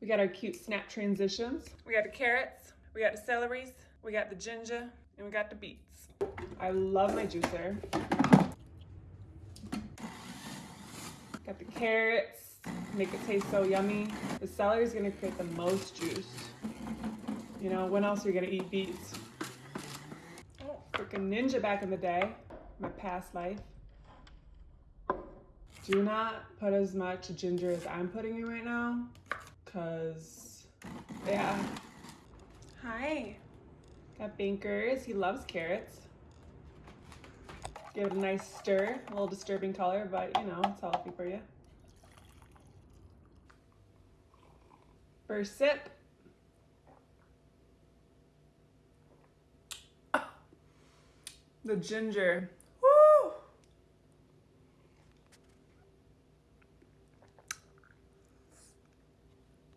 We got our cute snap transitions. We got the carrots, we got the celeries, we got the ginger, and we got the beets. I love my juicer. Got the carrots, make it taste so yummy. The celery is gonna create the most juice. You know, when else are you gonna eat beets? Oh, freaking ninja back in the day, my past life. Do not put as much ginger as I'm putting in right now, cause yeah. Hi. Got Bankers, he loves carrots. Give it a nice stir, a little disturbing color, but you know, it's healthy for you. First sip. The ginger